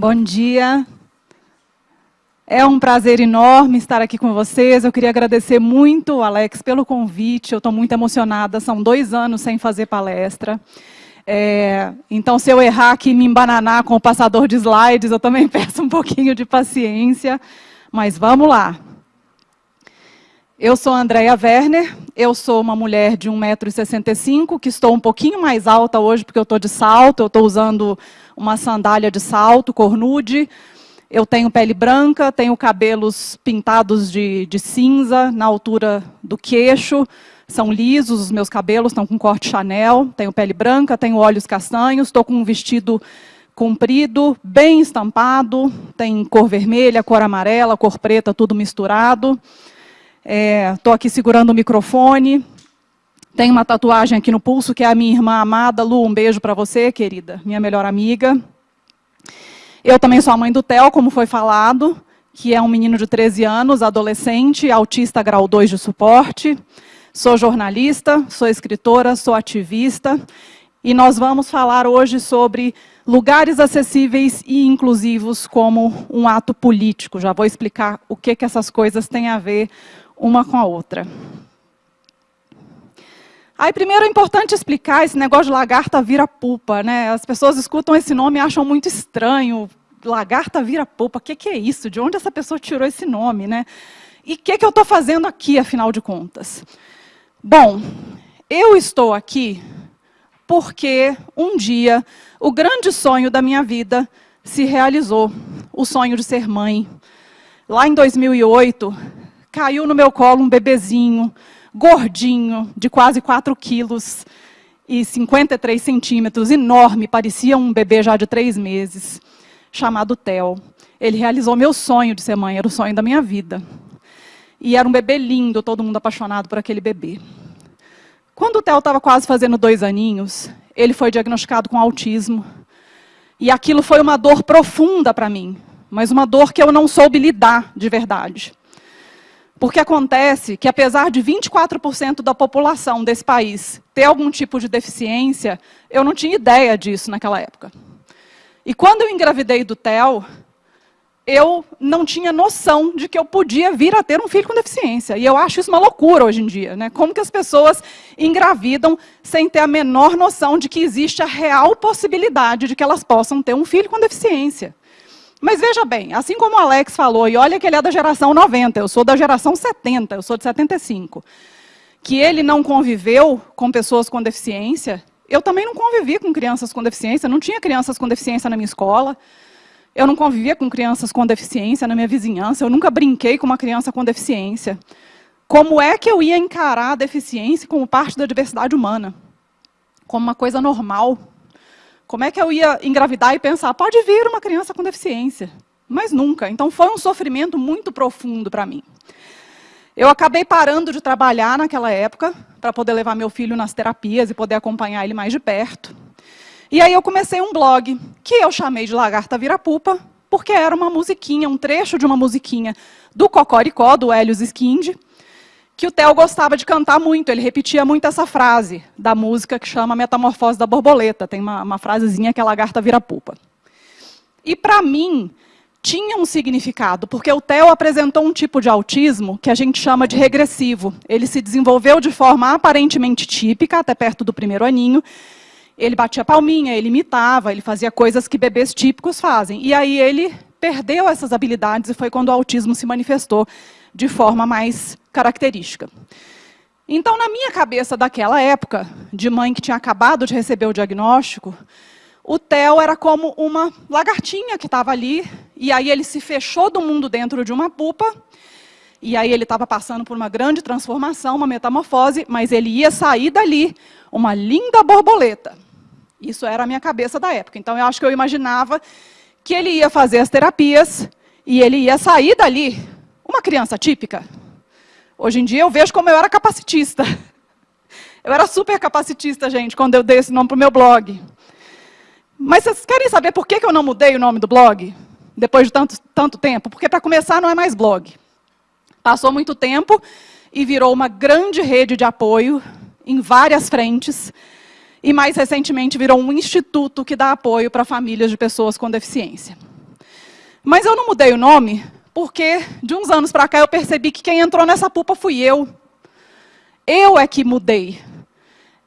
Bom dia. É um prazer enorme estar aqui com vocês. Eu queria agradecer muito, Alex, pelo convite. Eu estou muito emocionada. São dois anos sem fazer palestra. É, então, se eu errar aqui e me embananar com o passador de slides, eu também peço um pouquinho de paciência. Mas vamos lá. Eu sou Andréia Werner, eu sou uma mulher de 1,65m, que estou um pouquinho mais alta hoje, porque eu estou de salto, eu estou usando uma sandália de salto, cornude, eu tenho pele branca, tenho cabelos pintados de, de cinza na altura do queixo, são lisos os meus cabelos, estão com corte Chanel, tenho pele branca, tenho olhos castanhos, estou com um vestido comprido, bem estampado, tem cor vermelha, cor amarela, cor preta, tudo misturado. Estou é, aqui segurando o microfone, tenho uma tatuagem aqui no pulso, que é a minha irmã amada. Lu, um beijo para você, querida, minha melhor amiga. Eu também sou a mãe do Theo, como foi falado, que é um menino de 13 anos, adolescente, autista grau 2 de suporte. Sou jornalista, sou escritora, sou ativista. E nós vamos falar hoje sobre lugares acessíveis e inclusivos como um ato político. Já vou explicar o que, que essas coisas têm a ver uma com a outra. Aí, primeiro, é importante explicar esse negócio de lagarta vira pupa. Né? As pessoas escutam esse nome e acham muito estranho lagarta vira polpa, o que, que, é isso? De onde essa pessoa tirou esse nome? Né? E o que, que eu estou fazendo aqui, afinal de contas? Bom, eu estou aqui porque um dia o grande sonho da minha vida se realizou, o sonho de ser mãe. Lá em 2008, caiu no meu colo um bebezinho, gordinho, de quase 4 quilos e 53 centímetros, enorme, parecia um bebê já de três meses chamado Theo. Ele realizou meu sonho de ser mãe, era o sonho da minha vida. E era um bebê lindo, todo mundo apaixonado por aquele bebê. Quando o Theo estava quase fazendo dois aninhos, ele foi diagnosticado com autismo. E aquilo foi uma dor profunda para mim, mas uma dor que eu não soube lidar de verdade. Porque acontece que, apesar de 24% da população desse país ter algum tipo de deficiência, eu não tinha ideia disso naquela época. E quando eu engravidei do Theo, eu não tinha noção de que eu podia vir a ter um filho com deficiência. E eu acho isso uma loucura hoje em dia. Né? Como que as pessoas engravidam sem ter a menor noção de que existe a real possibilidade de que elas possam ter um filho com deficiência. Mas veja bem, assim como o Alex falou, e olha que ele é da geração 90, eu sou da geração 70, eu sou de 75, que ele não conviveu com pessoas com deficiência, eu também não convivi com crianças com deficiência, não tinha crianças com deficiência na minha escola, eu não convivia com crianças com deficiência na minha vizinhança, eu nunca brinquei com uma criança com deficiência. Como é que eu ia encarar a deficiência como parte da diversidade humana? Como uma coisa normal? Como é que eu ia engravidar e pensar, pode vir uma criança com deficiência? Mas nunca. Então foi um sofrimento muito profundo para mim. Eu acabei parando de trabalhar naquela época, para poder levar meu filho nas terapias e poder acompanhar ele mais de perto. E aí eu comecei um blog, que eu chamei de Lagarta Vira-Pupa, porque era uma musiquinha, um trecho de uma musiquinha do Cocoricó, do Helios Skind, que o Theo gostava de cantar muito, ele repetia muito essa frase da música que chama Metamorfose da Borboleta, tem uma, uma frasezinha que é Lagarta Vira-Pupa. E para mim, tinha um significado, porque o Theo apresentou um tipo de autismo que a gente chama de regressivo. Ele se desenvolveu de forma aparentemente típica, até perto do primeiro aninho. Ele batia palminha, ele imitava, ele fazia coisas que bebês típicos fazem. E aí ele perdeu essas habilidades e foi quando o autismo se manifestou de forma mais característica. Então, na minha cabeça daquela época, de mãe que tinha acabado de receber o diagnóstico, o Theo era como uma lagartinha que estava ali, e aí ele se fechou do mundo dentro de uma pupa, e aí ele estava passando por uma grande transformação, uma metamorfose, mas ele ia sair dali, uma linda borboleta. Isso era a minha cabeça da época. Então, eu acho que eu imaginava que ele ia fazer as terapias, e ele ia sair dali, uma criança típica. Hoje em dia, eu vejo como eu era capacitista. Eu era super capacitista, gente, quando eu dei esse nome para o meu blog. Mas vocês querem saber por que eu não mudei o nome do blog? Depois de tanto, tanto tempo? Porque, para começar, não é mais blog. Passou muito tempo e virou uma grande rede de apoio em várias frentes. E, mais recentemente, virou um instituto que dá apoio para famílias de pessoas com deficiência. Mas eu não mudei o nome, porque de uns anos para cá eu percebi que quem entrou nessa pupa fui eu. Eu é que mudei.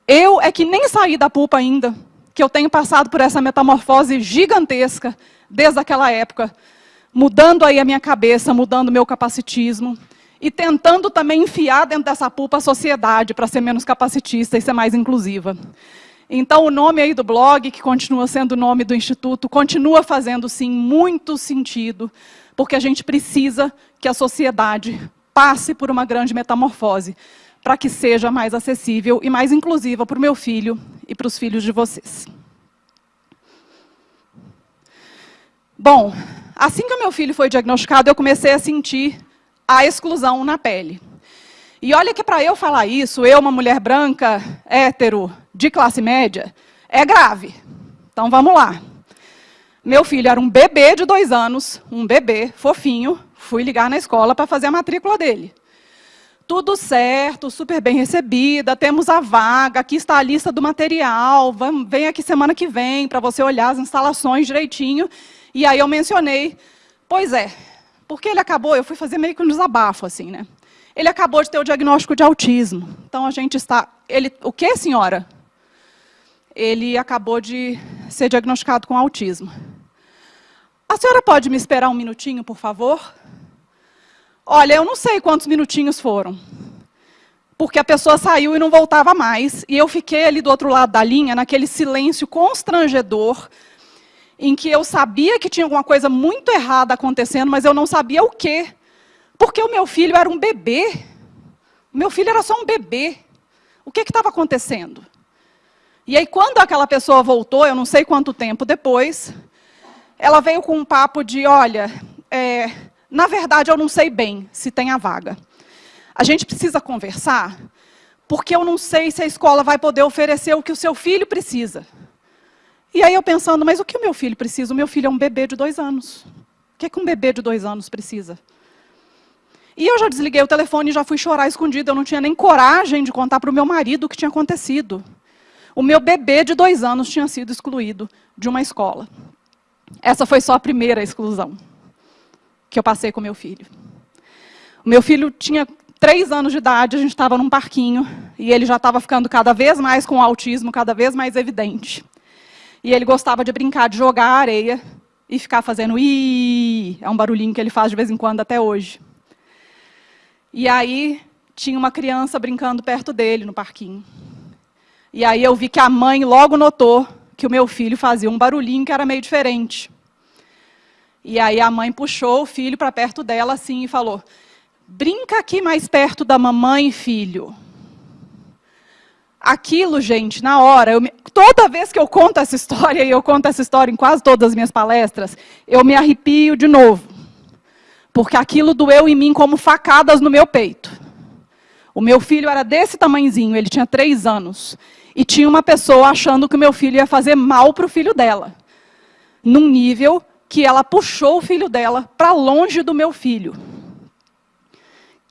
Eu é que nem saí da pupa ainda, que eu tenho passado por essa metamorfose gigantesca desde aquela época, mudando aí a minha cabeça, mudando meu capacitismo, e tentando também enfiar dentro dessa pulpa a sociedade para ser menos capacitista e ser mais inclusiva. Então, o nome aí do blog, que continua sendo o nome do Instituto, continua fazendo, sim, muito sentido, porque a gente precisa que a sociedade passe por uma grande metamorfose, para que seja mais acessível e mais inclusiva para o meu filho e para os filhos de vocês. Bom, assim que o meu filho foi diagnosticado, eu comecei a sentir a exclusão na pele. E olha que para eu falar isso, eu, uma mulher branca, hétero, de classe média, é grave. Então vamos lá. Meu filho era um bebê de dois anos, um bebê fofinho, fui ligar na escola para fazer a matrícula dele. Tudo certo, super bem recebida, temos a vaga, aqui está a lista do material, vem aqui semana que vem para você olhar as instalações direitinho. E aí eu mencionei, pois é, porque ele acabou, eu fui fazer meio que um desabafo, assim, né? Ele acabou de ter o diagnóstico de autismo. Então, a gente está... Ele, o que, senhora? Ele acabou de ser diagnosticado com autismo. A senhora pode me esperar um minutinho, por favor? Olha, eu não sei quantos minutinhos foram. Porque a pessoa saiu e não voltava mais. E eu fiquei ali do outro lado da linha, naquele silêncio constrangedor, em que eu sabia que tinha alguma coisa muito errada acontecendo, mas eu não sabia o quê. Porque o meu filho era um bebê. O meu filho era só um bebê. O que estava acontecendo? E aí, quando aquela pessoa voltou, eu não sei quanto tempo depois, ela veio com um papo de, olha, é, na verdade, eu não sei bem se tem a vaga. A gente precisa conversar, porque eu não sei se a escola vai poder oferecer o que o seu filho precisa. E aí eu pensando, mas o que o meu filho precisa? O meu filho é um bebê de dois anos. O que, é que um bebê de dois anos precisa? E eu já desliguei o telefone e já fui chorar escondido. Eu não tinha nem coragem de contar para o meu marido o que tinha acontecido. O meu bebê de dois anos tinha sido excluído de uma escola. Essa foi só a primeira exclusão que eu passei com meu filho. O meu filho tinha três anos de idade, a gente estava num parquinho, e ele já estava ficando cada vez mais com o autismo, cada vez mais evidente. E ele gostava de brincar, de jogar areia e ficar fazendo i, é um barulhinho que ele faz de vez em quando até hoje. E aí tinha uma criança brincando perto dele no parquinho. E aí eu vi que a mãe logo notou que o meu filho fazia um barulhinho que era meio diferente. E aí a mãe puxou o filho para perto dela assim e falou: "Brinca aqui mais perto da mamãe, filho." Aquilo, gente, na hora, me... toda vez que eu conto essa história, e eu conto essa história em quase todas as minhas palestras, eu me arrepio de novo. Porque aquilo doeu em mim como facadas no meu peito. O meu filho era desse tamanhozinho, ele tinha três anos. E tinha uma pessoa achando que o meu filho ia fazer mal para o filho dela. Num nível que ela puxou o filho dela para longe do meu filho.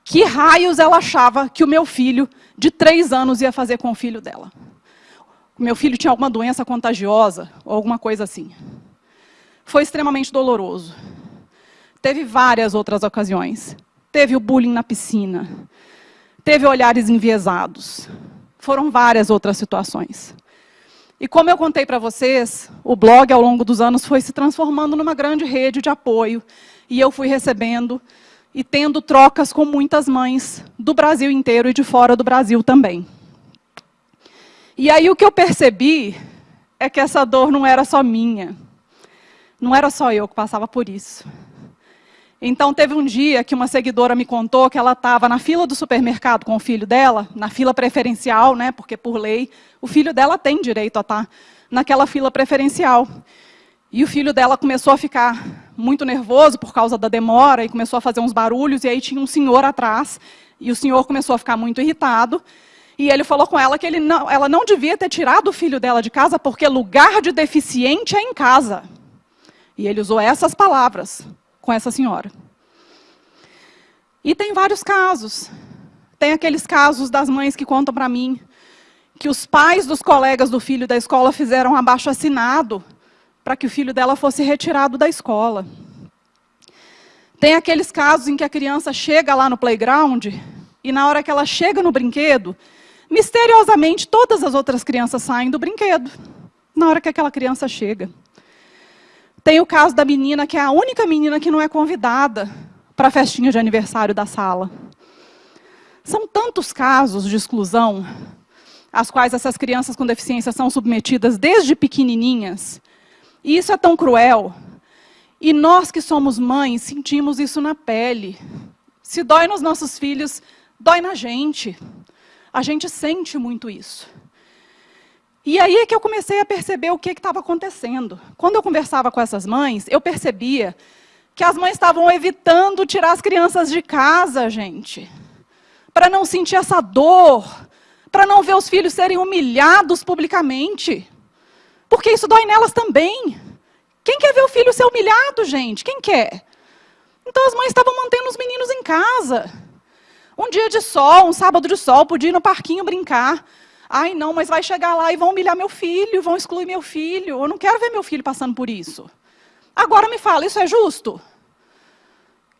Que raios ela achava que o meu filho de três anos ia fazer com o filho dela. O meu filho tinha alguma doença contagiosa, ou alguma coisa assim. Foi extremamente doloroso. Teve várias outras ocasiões. Teve o bullying na piscina. Teve olhares enviesados. Foram várias outras situações. E como eu contei para vocês, o blog, ao longo dos anos, foi se transformando numa grande rede de apoio. E eu fui recebendo e tendo trocas com muitas mães do Brasil inteiro e de fora do Brasil também. E aí o que eu percebi é que essa dor não era só minha. Não era só eu que passava por isso. Então teve um dia que uma seguidora me contou que ela estava na fila do supermercado com o filho dela, na fila preferencial, né, porque por lei o filho dela tem direito a estar naquela fila preferencial. E o filho dela começou a ficar muito nervoso por causa da demora e começou a fazer uns barulhos, e aí tinha um senhor atrás, e o senhor começou a ficar muito irritado, e ele falou com ela que ele não, ela não devia ter tirado o filho dela de casa, porque lugar de deficiente é em casa. E ele usou essas palavras com essa senhora. E tem vários casos. Tem aqueles casos das mães que contam para mim que os pais dos colegas do filho da escola fizeram abaixo assinado para que o filho dela fosse retirado da escola. Tem aqueles casos em que a criança chega lá no playground e na hora que ela chega no brinquedo, misteriosamente todas as outras crianças saem do brinquedo, na hora que aquela criança chega. Tem o caso da menina que é a única menina que não é convidada para a festinha de aniversário da sala. São tantos casos de exclusão às quais essas crianças com deficiência são submetidas desde pequenininhas. E isso é tão cruel, e nós que somos mães, sentimos isso na pele. Se dói nos nossos filhos, dói na gente. A gente sente muito isso. E aí é que eu comecei a perceber o que estava acontecendo. Quando eu conversava com essas mães, eu percebia que as mães estavam evitando tirar as crianças de casa, gente. Para não sentir essa dor, para não ver os filhos serem humilhados publicamente. Porque isso dói nelas também. Quem quer ver o filho ser humilhado, gente? Quem quer? Então as mães estavam mantendo os meninos em casa. Um dia de sol, um sábado de sol, podia ir no parquinho brincar. Ai, não, mas vai chegar lá e vão humilhar meu filho, vão excluir meu filho. Eu não quero ver meu filho passando por isso. Agora me fala, isso é justo?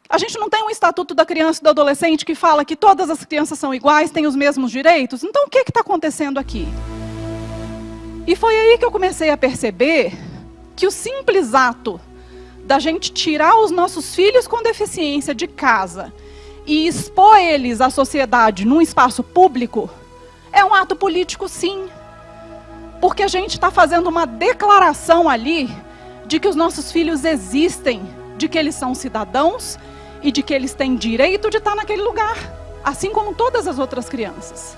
A gente não tem um estatuto da criança e do adolescente que fala que todas as crianças são iguais, têm os mesmos direitos? Então o que está acontecendo aqui? E foi aí que eu comecei a perceber que o simples ato da gente tirar os nossos filhos com deficiência de casa e expor eles à sociedade num espaço público é um ato político, sim. Porque a gente está fazendo uma declaração ali de que os nossos filhos existem, de que eles são cidadãos e de que eles têm direito de estar naquele lugar, assim como todas as outras crianças.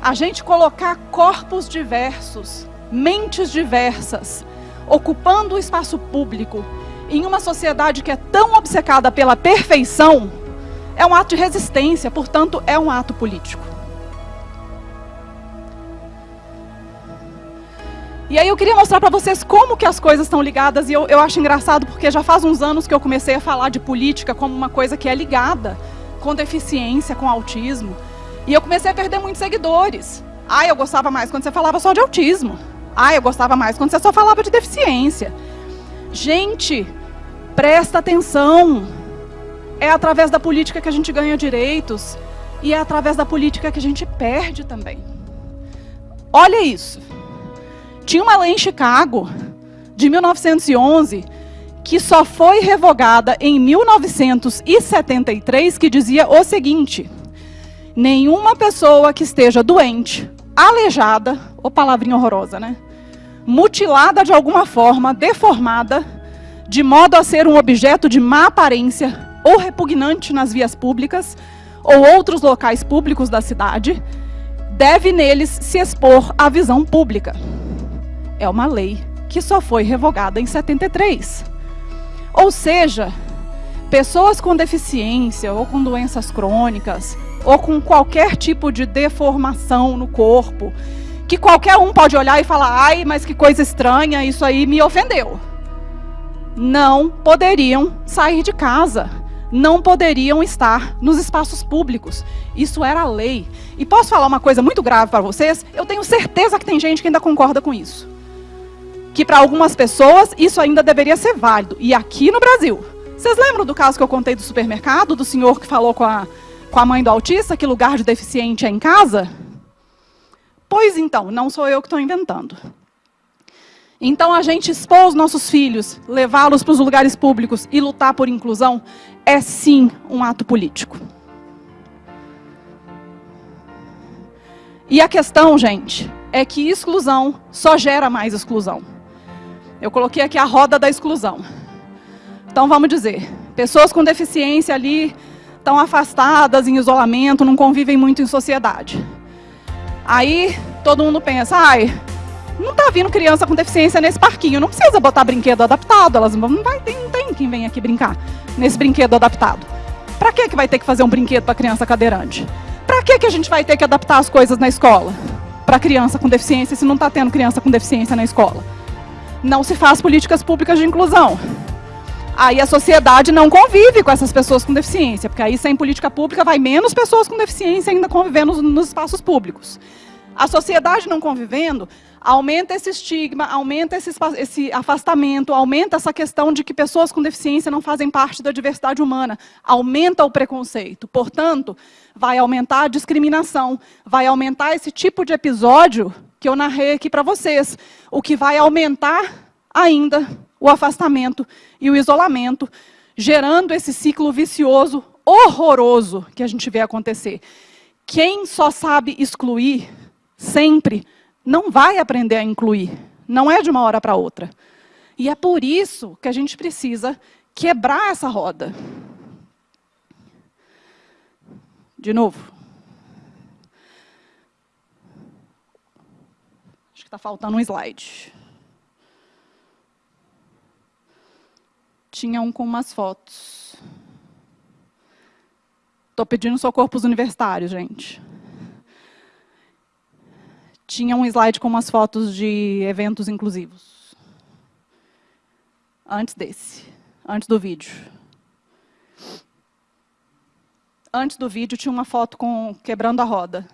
A gente colocar corpos diversos mentes diversas, ocupando o espaço público, em uma sociedade que é tão obcecada pela perfeição, é um ato de resistência, portanto, é um ato político. E aí eu queria mostrar para vocês como que as coisas estão ligadas, e eu, eu acho engraçado porque já faz uns anos que eu comecei a falar de política como uma coisa que é ligada com deficiência, com autismo, e eu comecei a perder muitos seguidores. Ah, eu gostava mais quando você falava só de autismo. Ah, eu gostava mais quando você só falava de deficiência. Gente, presta atenção. É através da política que a gente ganha direitos. E é através da política que a gente perde também. Olha isso. Tinha uma lei em Chicago, de 1911, que só foi revogada em 1973, que dizia o seguinte: nenhuma pessoa que esteja doente, aleijada, ou palavrinha horrorosa, né? mutilada de alguma forma, deformada, de modo a ser um objeto de má aparência ou repugnante nas vias públicas ou outros locais públicos da cidade, deve neles se expor à visão pública. É uma lei que só foi revogada em 73. Ou seja, pessoas com deficiência ou com doenças crônicas ou com qualquer tipo de deformação no corpo, que qualquer um pode olhar e falar, ai, mas que coisa estranha, isso aí me ofendeu. Não poderiam sair de casa, não poderiam estar nos espaços públicos. Isso era lei. E posso falar uma coisa muito grave para vocês? Eu tenho certeza que tem gente que ainda concorda com isso. Que para algumas pessoas isso ainda deveria ser válido. E aqui no Brasil. Vocês lembram do caso que eu contei do supermercado, do senhor que falou com a, com a mãe do autista que lugar de deficiente é em casa? Pois então, não sou eu que estou inventando. Então, a gente expor os nossos filhos, levá-los para os lugares públicos e lutar por inclusão, é sim um ato político. E a questão, gente, é que exclusão só gera mais exclusão. Eu coloquei aqui a roda da exclusão. Então, vamos dizer, pessoas com deficiência ali estão afastadas, em isolamento, não convivem muito em sociedade. Aí todo mundo pensa, ai, não está vindo criança com deficiência nesse parquinho, não precisa botar brinquedo adaptado, elas não vai ter, não tem quem vem aqui brincar nesse brinquedo adaptado. Para que que vai ter que fazer um brinquedo para criança cadeirante? Para que que a gente vai ter que adaptar as coisas na escola para criança com deficiência se não está tendo criança com deficiência na escola? Não se faz políticas públicas de inclusão. Aí a sociedade não convive com essas pessoas com deficiência, porque aí sem política pública vai menos pessoas com deficiência ainda convivendo nos espaços públicos. A sociedade não convivendo, aumenta esse estigma, aumenta esse, esse, afastamento, aumenta essa questão de que pessoas com deficiência não fazem parte da diversidade humana, aumenta o preconceito. Portanto, vai aumentar a discriminação, vai aumentar esse tipo de episódio que eu narrei aqui para vocês, o que vai aumentar ainda o afastamento e o isolamento, gerando esse ciclo vicioso horroroso que a gente vê acontecer. Quem só sabe excluir, sempre, não vai aprender a incluir. Não é de uma hora para outra. E é por isso que a gente precisa quebrar essa roda. De novo. Que está faltando um slide. Tinha um com umas fotos. Estou pedindo socorro para os universitários, gente. Tinha um slide com umas fotos de eventos inclusivos. Antes desse, antes do vídeo. Antes do vídeo tinha uma foto com quebrando a roda.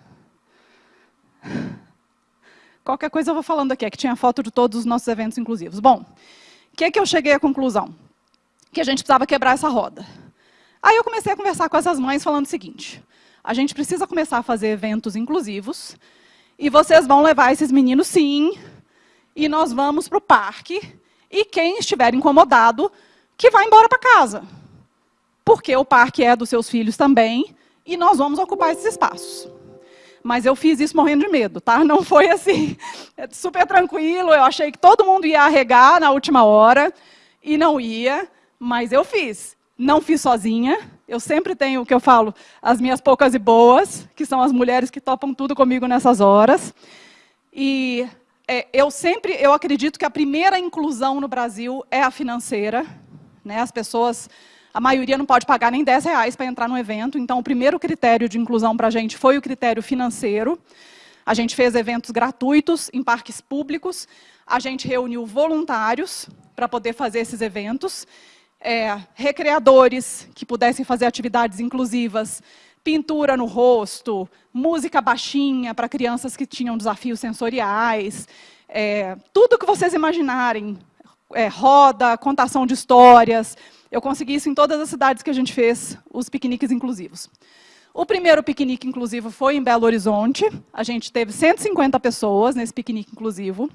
Qualquer coisa eu vou falando aqui, é que tinha foto de todos os nossos eventos inclusivos. Bom, o que é que eu cheguei à conclusão? Que a gente precisava quebrar essa roda. Aí eu comecei a conversar com essas mães falando o seguinte, a gente precisa começar a fazer eventos inclusivos, e vocês vão levar esses meninos sim, e nós vamos para o parque, e quem estiver incomodado, que vá embora para casa. Porque o parque é dos seus filhos também, e nós vamos ocupar esses espaços. Mas eu fiz isso morrendo de medo, tá? Não foi assim, é super tranquilo, eu achei que todo mundo ia arregar na última hora, e não ia, mas eu fiz. Não fiz sozinha, eu sempre tenho o que eu falo, as minhas poucas e boas, que são as mulheres que topam tudo comigo nessas horas. E é, eu sempre, eu acredito que a primeira inclusão no Brasil é a financeira. Né? As pessoas, a maioria não pode pagar nem 10 reais para entrar no evento, então o primeiro critério de inclusão para a gente foi o critério financeiro. A gente fez eventos gratuitos em parques públicos, a gente reuniu voluntários para poder fazer esses eventos, é, recreadores que pudessem fazer atividades inclusivas, pintura no rosto, música baixinha para crianças que tinham desafios sensoriais, é, tudo que vocês imaginarem, é, roda, contação de histórias. Eu consegui isso em todas as cidades que a gente fez, os piqueniques inclusivos. O primeiro piquenique inclusivo foi em Belo Horizonte, a gente teve 150 pessoas nesse piquenique inclusivo.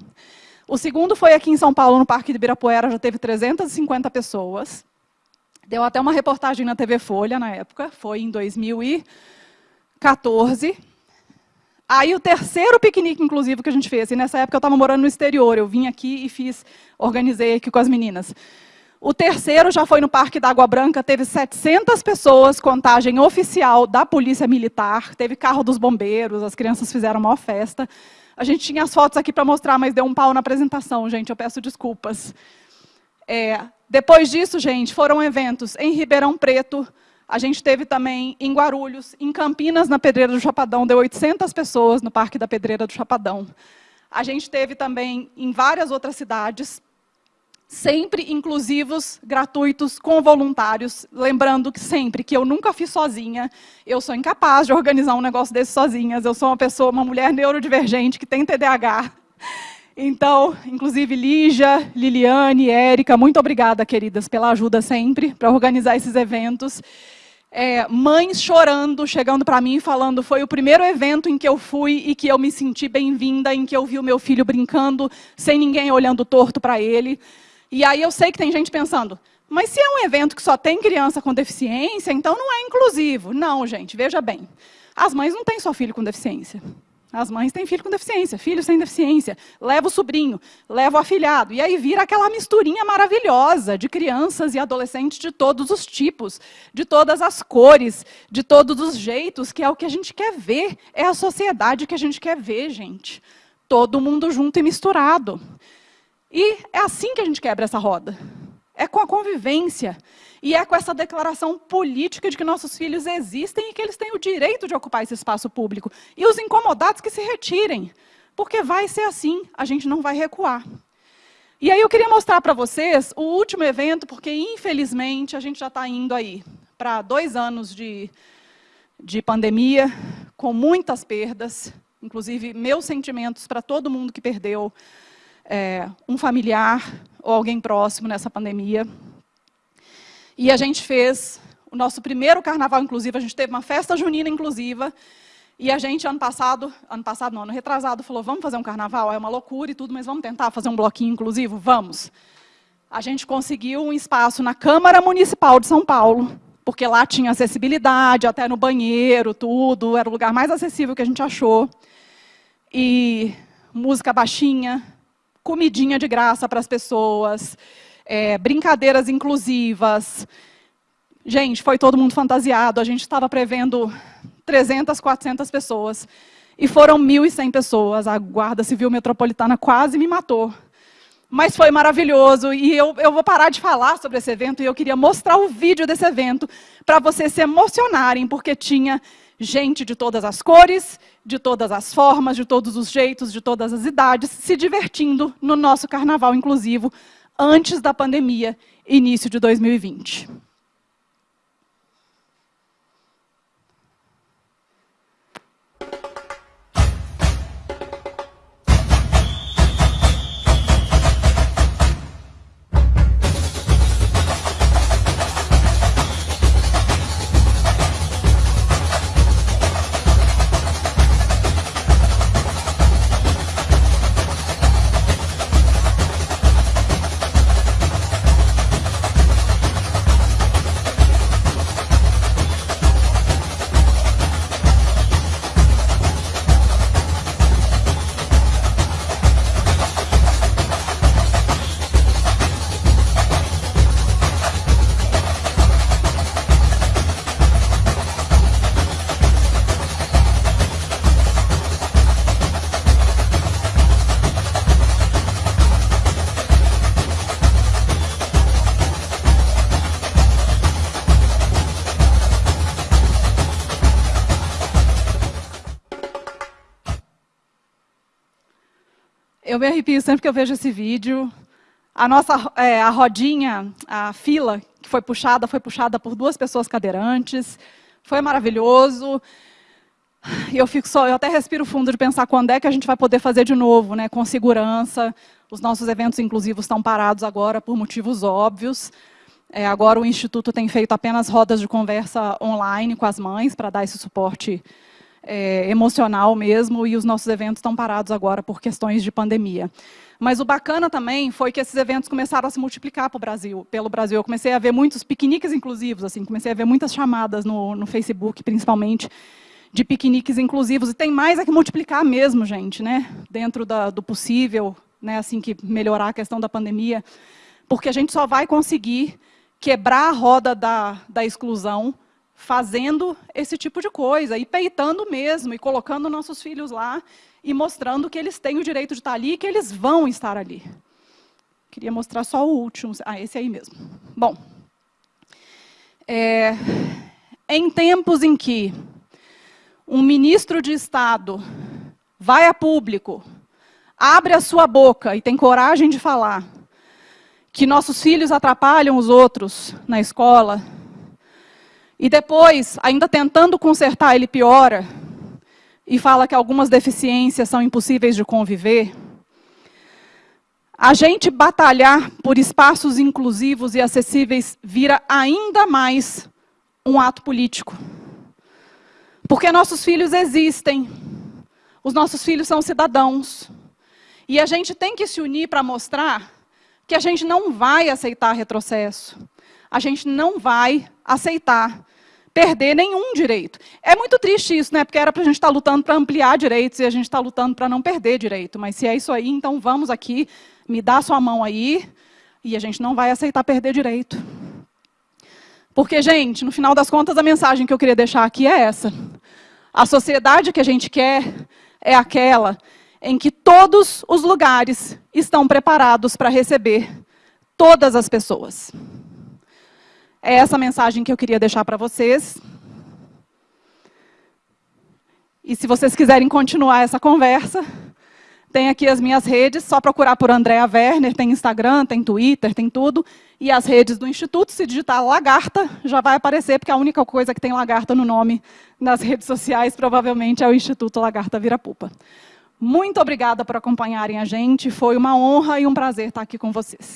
O segundo foi aqui em São Paulo, no Parque de Ibirapuera, já teve 350 pessoas. Deu até uma reportagem na TV Folha, na época, foi em 2014. Aí o terceiro piquenique, inclusive, que a gente fez, e nessa época eu estava morando no exterior, eu vim aqui e fiz, organizei aqui com as meninas. O terceiro já foi no Parque da Água Branca, teve 700 pessoas, contagem oficial da Polícia Militar, teve carro dos bombeiros, as crianças fizeram uma festa. A gente tinha as fotos aqui para mostrar, mas deu um pau na apresentação, gente, eu peço desculpas. É, depois disso, gente, foram eventos em Ribeirão Preto, a gente teve também em Guarulhos, em Campinas, na Pedreira do Chapadão, deu 800 pessoas no Parque da Pedreira do Chapadão. A gente teve também em várias outras cidades, sempre inclusivos, gratuitos, com voluntários, lembrando que sempre que eu nunca fiz sozinha, eu sou incapaz de organizar um negócio desse sozinhas, eu sou uma pessoa, uma mulher neurodivergente que tem TDAH. Então, inclusive Lígia, Liliane, Érica, muito obrigada, queridas, pela ajuda sempre para organizar esses eventos. É, mães chorando, chegando para mim e falando, foi o primeiro evento em que eu fui e que eu me senti bem-vinda, em que eu vi o meu filho brincando, sem ninguém olhando torto para ele. E aí eu sei que tem gente pensando, mas se é um evento que só tem criança com deficiência, então não é inclusivo. Não, gente, veja bem. As mães não têm só filho com deficiência. As mães têm filho com deficiência, filho sem deficiência, leva o sobrinho, leva o afilhado. E aí vira aquela misturinha maravilhosa de crianças e adolescentes de todos os tipos, de todas as cores, de todos os jeitos, que é o que a gente quer ver. É a sociedade que a gente quer ver, gente. Todo mundo junto e misturado. E é assim que a gente quebra essa roda. É com a convivência. E é com essa declaração política de que nossos filhos existem e que eles têm o direito de ocupar esse espaço público. E os incomodados que se retirem. Porque vai ser assim, a gente não vai recuar. E aí eu queria mostrar para vocês o último evento, porque infelizmente a gente já está indo aí para dois anos de, de pandemia, com muitas perdas, Inclusive, meus sentimentos para todo mundo que perdeu é, um familiar ou alguém próximo nessa pandemia. E a gente fez o nosso primeiro carnaval inclusivo, a gente teve uma festa junina inclusiva, e a gente, ano passado, ano passado não, ano retrasado, falou, vamos fazer um carnaval? É uma loucura e tudo, mas vamos tentar fazer um bloquinho inclusivo? Vamos. A gente conseguiu um espaço na Câmara Municipal de São Paulo, porque lá tinha acessibilidade, até no banheiro, tudo, era o lugar mais acessível que a gente achou. E música baixinha, comidinha de graça para as pessoas, é, brincadeiras inclusivas. Gente, foi todo mundo fantasiado, a gente estava prevendo 300, 400 pessoas. E foram 1.100 pessoas. A Guarda Civil Metropolitana quase me matou. Mas foi maravilhoso. E eu, eu vou parar de falar sobre esse evento e eu queria mostrar o vídeo desse evento para vocês se emocionarem, porque tinha gente de todas as cores, de todas as formas, de todos os jeitos, de todas as idades, se divertindo no nosso carnaval inclusivo, antes da pandemia, início de 2020. Eu me arrepio sempre que eu vejo esse vídeo. A nossa é, a rodinha, a fila que foi puxada, foi puxada por duas pessoas cadeirantes. Foi maravilhoso. E eu fico só, eu até respiro fundo de pensar quando é que a gente vai poder fazer de novo, né, com segurança. Os nossos eventos inclusivos estão parados agora por motivos óbvios. É, agora o Instituto tem feito apenas rodas de conversa online com as mães para dar esse suporte é, emocional mesmo, e os nossos eventos estão parados agora por questões de pandemia. Mas o bacana também foi que esses eventos começaram a se multiplicar para o Brasil, pelo Brasil. Eu comecei a ver muitos piqueniques inclusivos, assim, comecei a ver muitas chamadas no, no Facebook, principalmente, de piqueniques inclusivos. E tem mais a que multiplicar mesmo, gente, né? dentro da, do possível, né? assim que melhorar a questão da pandemia, porque a gente só vai conseguir quebrar a roda da, da exclusão fazendo esse tipo de coisa, e peitando mesmo, e colocando nossos filhos lá, e mostrando que eles têm o direito de estar ali, e que eles vão estar ali. Queria mostrar só o último, ah, esse aí mesmo. Bom, é, em tempos em que um ministro de Estado vai a público, abre a sua boca e tem coragem de falar que nossos filhos atrapalham os outros na escola, e depois, ainda tentando consertar, ele piora e fala que algumas deficiências são impossíveis de conviver. A gente batalhar por espaços inclusivos e acessíveis vira ainda mais um ato político. Porque nossos filhos existem, os nossos filhos são cidadãos. E a gente tem que se unir para mostrar que a gente não vai aceitar retrocesso. A gente não vai aceitar perder nenhum direito. É muito triste isso, né? porque era para a gente estar tá lutando para ampliar direitos e a gente está lutando para não perder direito. Mas se é isso aí, então vamos aqui, me dá sua mão aí, e a gente não vai aceitar perder direito. Porque, gente, no final das contas, a mensagem que eu queria deixar aqui é essa. A sociedade que a gente quer é aquela em que todos os lugares estão preparados para receber todas as pessoas. É essa mensagem que eu queria deixar para vocês. E se vocês quiserem continuar essa conversa, Tem aqui as minhas redes, só procurar por Andrea Werner, tem Instagram, tem Twitter, tem tudo. E as redes do Instituto, se digitar lagarta, já vai aparecer, porque a única coisa que tem lagarta no nome nas redes sociais, provavelmente, é o Instituto Lagarta Virapupa. Muito obrigada por acompanharem a gente, foi uma honra e um prazer estar aqui com vocês.